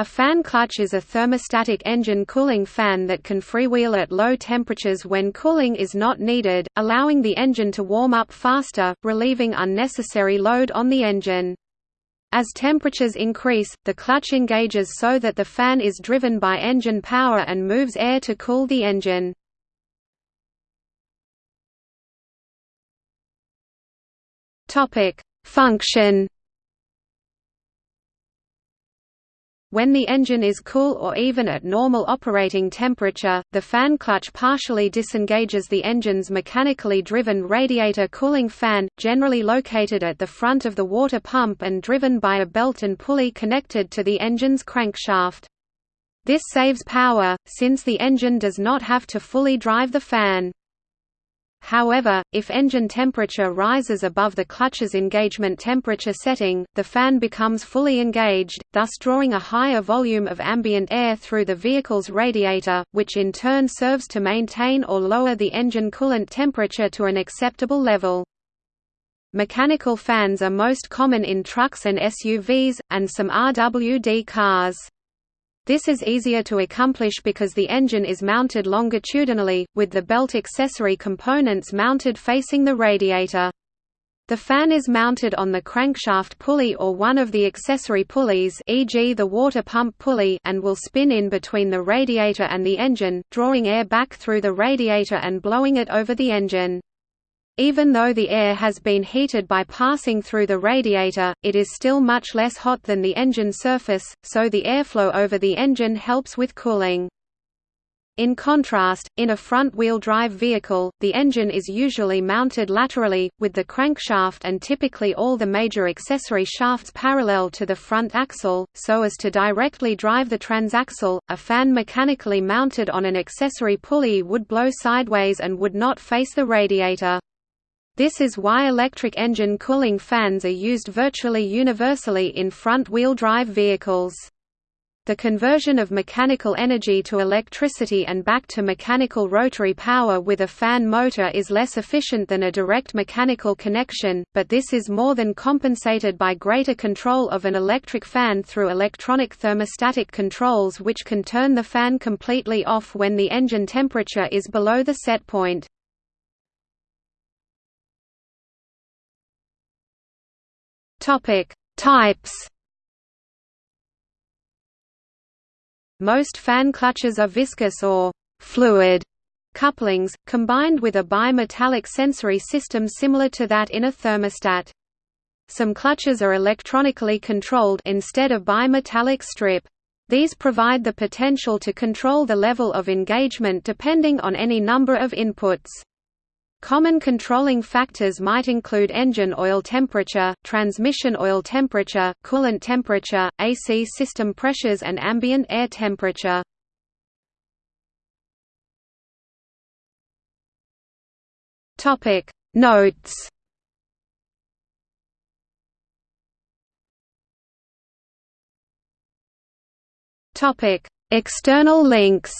A fan clutch is a thermostatic engine cooling fan that can freewheel at low temperatures when cooling is not needed, allowing the engine to warm up faster, relieving unnecessary load on the engine. As temperatures increase, the clutch engages so that the fan is driven by engine power and moves air to cool the engine. Function When the engine is cool or even at normal operating temperature, the fan clutch partially disengages the engine's mechanically driven radiator cooling fan, generally located at the front of the water pump and driven by a belt and pulley connected to the engine's crankshaft. This saves power, since the engine does not have to fully drive the fan. However, if engine temperature rises above the clutch's engagement temperature setting, the fan becomes fully engaged, thus drawing a higher volume of ambient air through the vehicle's radiator, which in turn serves to maintain or lower the engine coolant temperature to an acceptable level. Mechanical fans are most common in trucks and SUVs, and some RWD cars. This is easier to accomplish because the engine is mounted longitudinally, with the belt accessory components mounted facing the radiator. The fan is mounted on the crankshaft pulley or one of the accessory pulleys e.g. the water pump pulley and will spin in between the radiator and the engine, drawing air back through the radiator and blowing it over the engine. Even though the air has been heated by passing through the radiator, it is still much less hot than the engine surface, so the airflow over the engine helps with cooling. In contrast, in a front-wheel drive vehicle, the engine is usually mounted laterally, with the crankshaft and typically all the major accessory shafts parallel to the front axle, so as to directly drive the transaxle. A fan mechanically mounted on an accessory pulley would blow sideways and would not face the radiator. This is why electric engine cooling fans are used virtually universally in front-wheel drive vehicles. The conversion of mechanical energy to electricity and back to mechanical rotary power with a fan motor is less efficient than a direct mechanical connection, but this is more than compensated by greater control of an electric fan through electronic thermostatic controls which can turn the fan completely off when the engine temperature is below the set point. Topic: Types. Most fan clutches are viscous or fluid couplings, combined with a bimetallic sensory system similar to that in a thermostat. Some clutches are electronically controlled instead of bimetallic strip. These provide the potential to control the level of engagement depending on any number of inputs. Common controlling factors might include engine oil temperature, transmission oil temperature, coolant temperature, AC system pressures and ambient air temperature. Topic Notes Topic External links